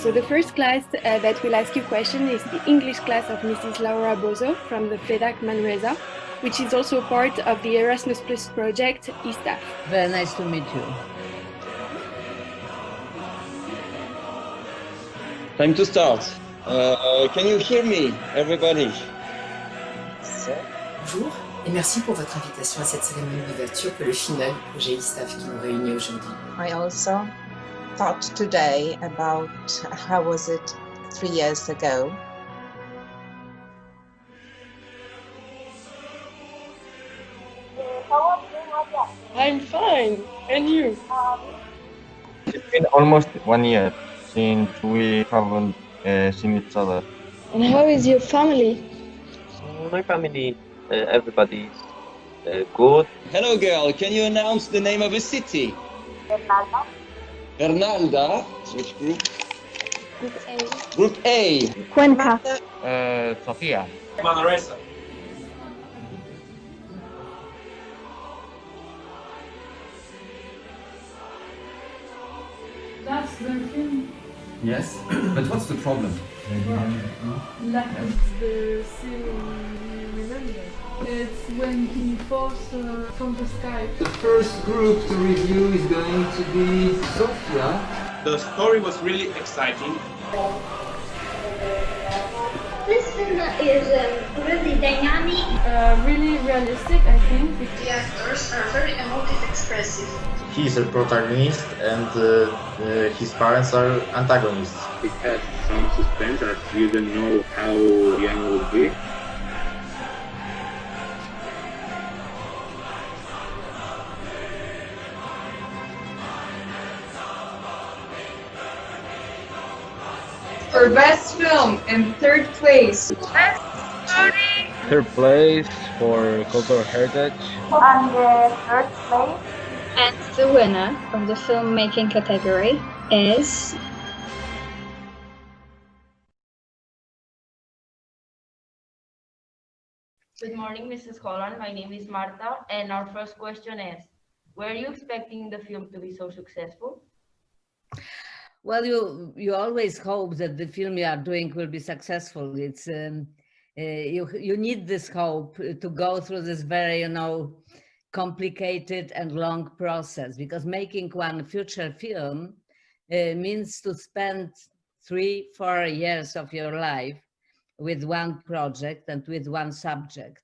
So the first class uh, that will ask you question is the English class of Mrs. Laura Bozo from the FEDAC Manresa, which is also part of the Erasmus Plus project ESTAF. Very nice to meet you. Time to start. Uh, can you hear me, everybody? Bonjour et merci pour votre invitation à cette cérémonie d'ouverture pour le final du projet ISTAF qui nous réunit aujourd'hui. I also thought today about how was it three years ago. I'm fine. And you? It's been almost one year since we haven't uh, seen each other. And how is your family? My family, uh, everybody is uh, good. Hello, girl. Can you announce the name of a city? Bernalda. Which group? Group A. Group A. Cuenca. Uh, Sofia. Manresa. That's the film. Yes, but what's the problem? Lack of the scene we remember. It's when he falls uh, from the sky. The first group to review is going to be Sofia. The story was really exciting. This film is um, really dynamic. Uh, really realistic, I think. The actors are very emotive expressive. He is a protagonist and uh, uh, his parents are antagonists. It has some suspense as you don't know how the end will be. For best film in third place. Best story. Third place for cultural heritage. And the third place. And the winner of the filmmaking category is Good morning, Mrs. Holland. My name is Marta, and our first question is, were you expecting the film to be so successful? Well, you you always hope that the film you are doing will be successful. It's um, you you need this hope to go through this very you know complicated and long process because making one future film uh, means to spend three four years of your life with one project and with one subject.